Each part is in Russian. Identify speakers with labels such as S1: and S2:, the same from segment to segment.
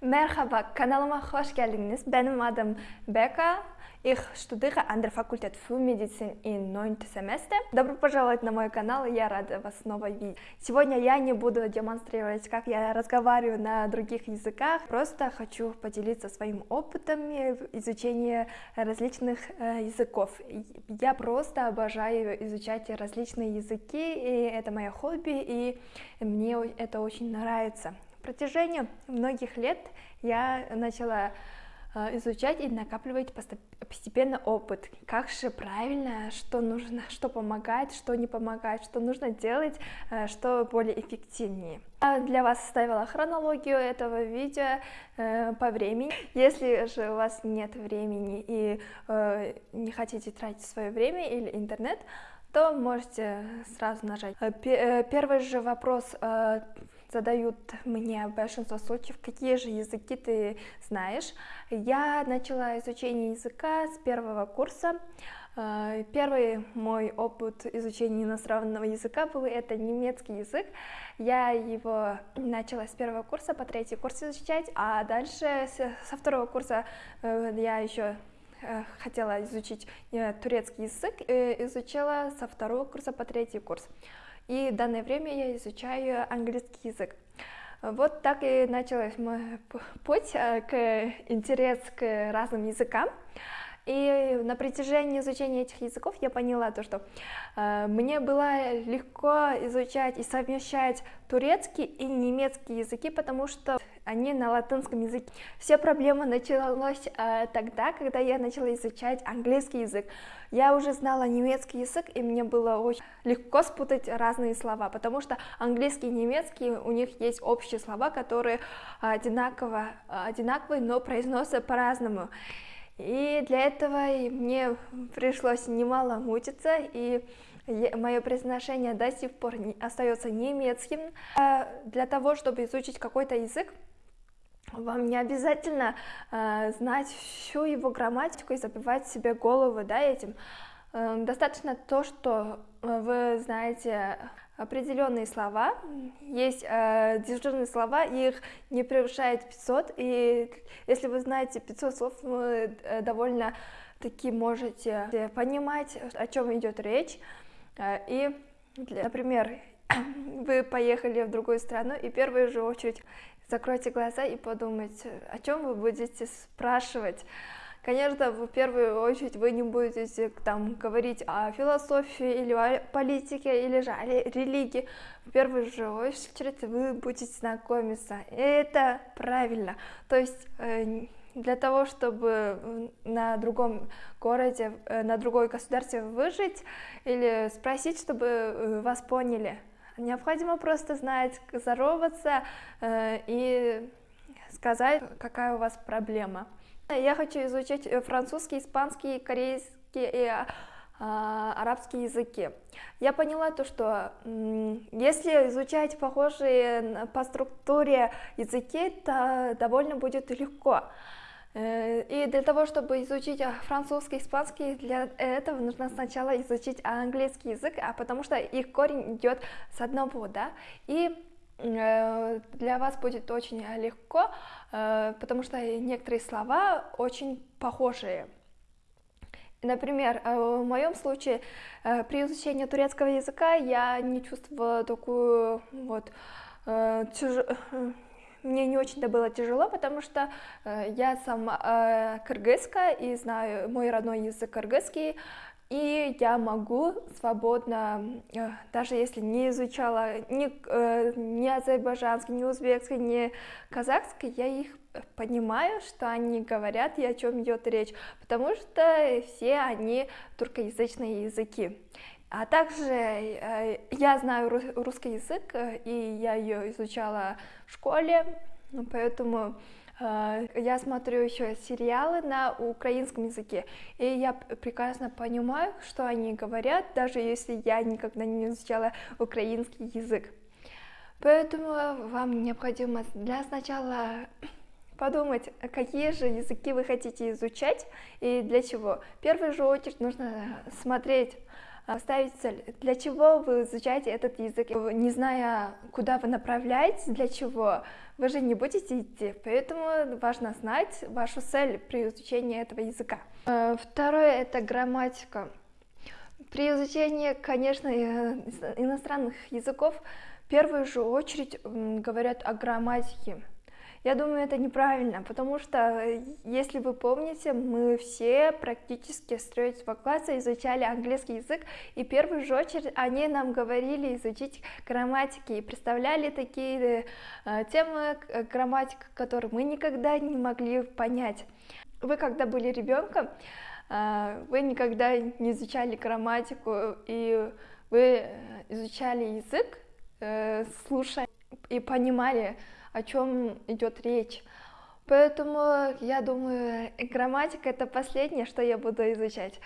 S1: Merhaba, kanalıma hoş geldiniz. Benim adım Бека. Ich studiere an der Fakultät für Medizin in 9 семестре. Добро пожаловать на мой канал, я рада вас снова видеть. Сегодня я не буду демонстрировать, как я разговариваю на других языках, просто хочу поделиться своим опытом изучения различных э, языков. Я просто обожаю изучать различные языки, и это мое хобби, и мне это очень нравится протяжении многих лет я начала а, изучать и накапливать постепенно опыт, как же правильно, что нужно, что помогает, что не помогает, что нужно делать, а, что более эффективнее. Я для вас составила хронологию этого видео э, по времени. Если же у вас нет времени и э, не хотите тратить свое время или интернет, то можете сразу нажать. Э, первый же вопрос задают мне большинство случаев, какие же языки ты знаешь. Я начала изучение языка с первого курса. Э, первый мой опыт изучения иностранного языка был это немецкий язык. Я его начала с первого курса по третий курс изучать, а дальше со второго курса э, я еще э, хотела изучить турецкий язык, изучала со второго курса по третий курс и в данное время я изучаю английский язык. Вот так и началась мой путь э, к интерес к разным языкам. И на протяжении изучения этих языков я поняла то, что э, мне было легко изучать и совмещать турецкий и немецкий языки, потому что они на латинском языке. Все проблемы началась э, тогда, когда я начала изучать английский язык. Я уже знала немецкий язык, и мне было очень легко спутать разные слова, потому что английский и немецкий, у них есть общие слова, которые одинаково, одинаковые, но произносятся по-разному. И для этого мне пришлось немало мучиться, и мое произношение до сих пор остается немецким. А для того, чтобы изучить какой-то язык, вам не обязательно э, знать всю его грамматику и забивать себе голову да, этим. Э, достаточно то, что вы знаете определенные слова, есть э, дежурные слова, их не превышает 500, и если вы знаете 500 слов, вы э, довольно таки можете понимать, о чем идет речь, э, и, например, вы поехали в другую страну, и в первую же очередь закройте глаза и подумайте, о чем вы будете спрашивать, Конечно, в первую очередь вы не будете там говорить о философии или о политике или же о религии. В первую же очередь вы будете знакомиться. И это правильно. То есть э, для того, чтобы на другом городе, э, на другой государстве выжить или спросить, чтобы э, вас поняли, необходимо просто знать, здороваться и сказать, какая у вас проблема. Я хочу изучать э, французский, испанский, корейский и а, а, арабские языки. Я поняла то, что если изучать похожие по структуре языки, то довольно будет легко. Э, и для того, чтобы изучить а, французский, испанский, для этого нужно сначала изучить английский язык, а потому что их корень идет с одного, да, и Э, для вас будет очень легко, э, потому что некоторые слова очень похожие. Например, в моем случае при изучении турецкого языка я не чувствовала такую вот тяж... мне не очень-то было тяжело, потому что я сама кыргызка и знаю мой родной язык кыргызский, и я могу свободно, э, даже если не изучала ни, э, ни азербайджанский, ни узбекский, ни казахский, я их понимаю, что они говорят и о чем идет речь, потому что все они туркоязычные языки. А также э, я знаю русский язык, и я ее изучала в школе, поэтому Э, я смотрю еще сериалы на украинском языке, и я прекрасно понимаю, что они говорят, даже если я никогда не изучала украинский язык. Поэтому вам необходимо для сначала подумать, какие же языки вы хотите изучать и для чего. В первую же очередь нужно смотреть ставить цель. Для чего вы изучаете этот язык, не зная, куда вы направляетесь, для чего, вы же не будете идти, поэтому важно знать вашу цель при изучении этого языка. Э, второе это грамматика. При изучении, конечно, иностранных языков в первую же очередь говорят о грамматике. Я думаю, это неправильно, потому что, э, если вы помните, мы все практически с третьего класса изучали английский язык, и в первую же очередь они нам говорили изучить грамматики, и представляли такие э, темы э, грамматика, которые мы никогда не могли понять. Вы, когда были ребенком, э, вы никогда не изучали грамматику, и вы э, изучали язык, э, слушая и понимали, о чем идет речь. Поэтому я думаю, грамматика это последнее, что я буду изучать.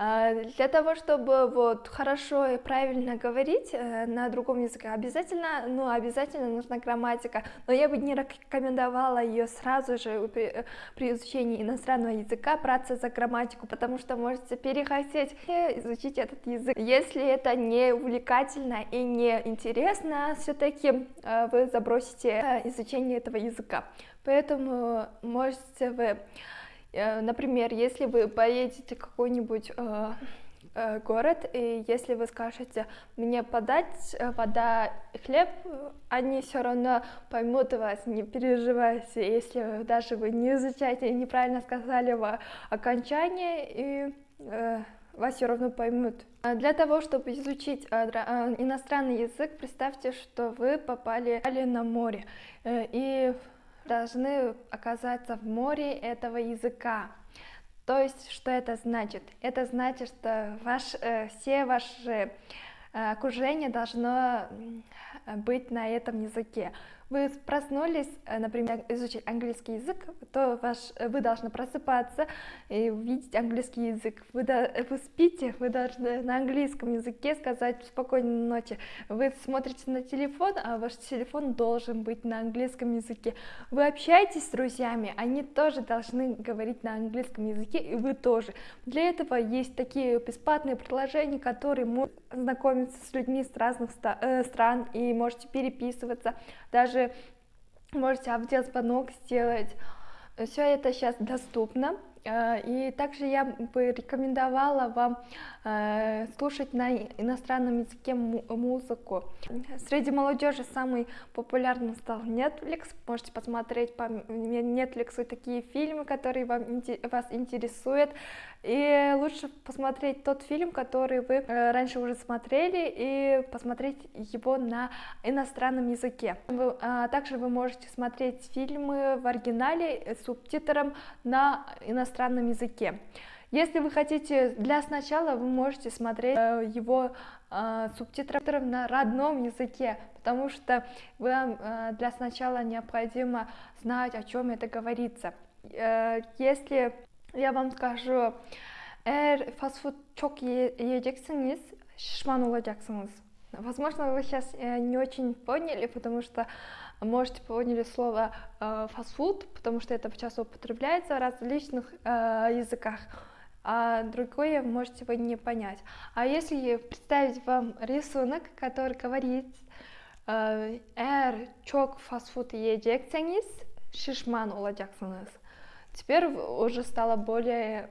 S1: А, для того, чтобы вот хорошо и правильно говорить э, на другом языке, обязательно, ну, обязательно нужна грамматика, но я бы не рекомендовала ее сразу же при, при изучении иностранного языка браться за грамматику, потому что можете перехотеть изучить этот язык. Если это не увлекательно и не интересно, все-таки э, вы забросите э, изучение этого языка. Поэтому можете вы Э, например, если вы поедете в какой-нибудь э, э, город, и если вы скажете мне подать вода и хлеб, они все равно поймут вас, не переживайте, если даже вы не изучаете неправильно сказали в окончании, и э, вас все равно поймут. А для того, чтобы изучить иностранный язык, представьте, что вы попали на море, и должны оказаться в море этого языка. То есть, что это значит? Это значит, что ваш, э, все ваши окружение должно быть на этом языке вы проснулись, э, например, изучить английский язык, то ваш, вы должны просыпаться и увидеть английский язык. Вы, до, вы спите, вы должны на английском языке сказать спокойной ночи. Вы смотрите на телефон, а ваш телефон должен быть на английском языке. Вы общаетесь с друзьями, они тоже должны говорить на английском языке, и вы тоже. Для этого есть такие бесплатные приложения, которые могут знакомиться с людьми с разных э, стран и можете переписываться. Даже можете аудиозвонок сделать. Все это сейчас доступно. Э, и также я бы рекомендовала вам э, слушать на иностранном языке музыку. Среди молодежи самый популярным стал Netflix. Можете посмотреть по Netflix такие фильмы, которые вам, вас интересуют. И лучше посмотреть тот фильм, который вы э, раньше уже смотрели, и посмотреть его на иностранном языке. Вы, а также вы можете смотреть фильмы в оригинале с субтитром на иностранном языке. Если вы хотите, для сначала вы можете смотреть э, его э, на родном языке, потому что вам э, для сначала необходимо знать, о чем это говорится. Э, если я вам скажу, eğer food çok yiyeceksiniz, шишман olacaksınız. Возможно, вы сейчас не очень поняли, потому что, можете поняли слово э, фастфуд, потому что это часто употребляется в различных э, языках, а другое можете вы не понять. А если представить вам рисунок, который говорит eğer çok fast food yiyecekseniz şişman olacaksınız. Теперь уже стало более,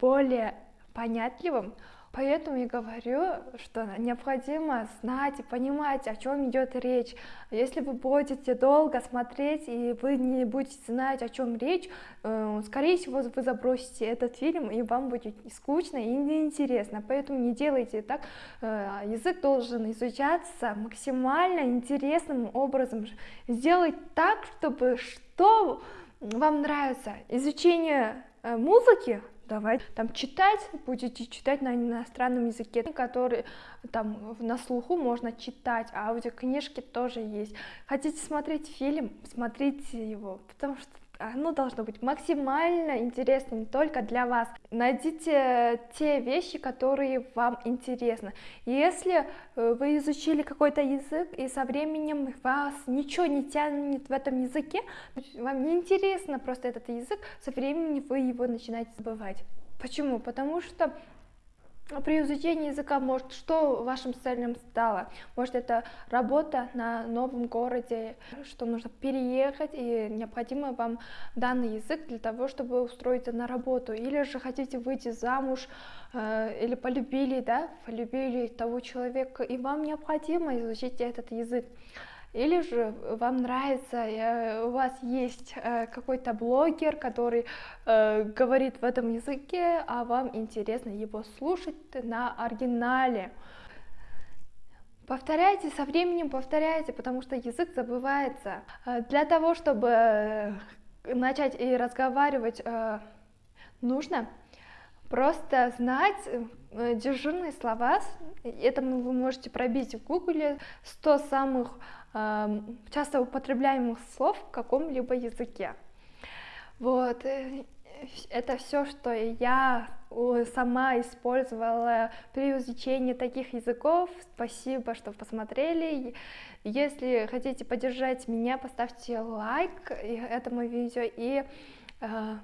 S1: более понятливым, Поэтому я говорю, что необходимо знать и понимать, о чем идет речь. Если вы будете долго смотреть и вы не будете знать, о чем речь, э, скорее всего, вы забросите этот фильм и вам будет скучно и неинтересно. Поэтому не делайте так. Э, язык должен изучаться максимально интересным образом. Сделать так, чтобы что вам нравится изучение э, музыки, давайте там читать, будете читать на иностранном языке, который там на слуху можно читать, а аудиокнижки тоже есть. Хотите смотреть фильм, смотрите его, потому что оно должно быть максимально интересным только для вас. Найдите те вещи, которые вам интересны. Если э, вы изучили какой-то язык, и со временем вас ничего не тянет в этом языке, вам не интересно просто этот язык, со временем вы его начинаете забывать. Почему? Потому что при изучении языка, может, что вашим целям стало? Может, это работа на новом городе, что нужно переехать, и необходимо вам данный язык для того, чтобы устроиться на работу, или же хотите выйти замуж, э, или полюбили, да, полюбили того человека, и вам необходимо изучить этот язык. Или же вам нравится, э, у вас есть э, какой-то блогер, который э, говорит в этом языке, а вам интересно его слушать на оригинале. Повторяйте, со временем повторяйте, потому что язык забывается. Для того, чтобы начать и разговаривать, нужно просто знать дежурные слова. Это вы можете пробить в гугле 100 самых часто употребляемых слов в каком-либо языке. Вот, э, это все, что я сама использовала при изучении таких языков. Спасибо, что посмотрели. Если хотите поддержать меня, поставьте лайк этому видео и э,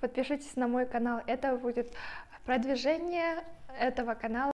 S1: подпишитесь на мой канал. Это будет продвижение этого канала.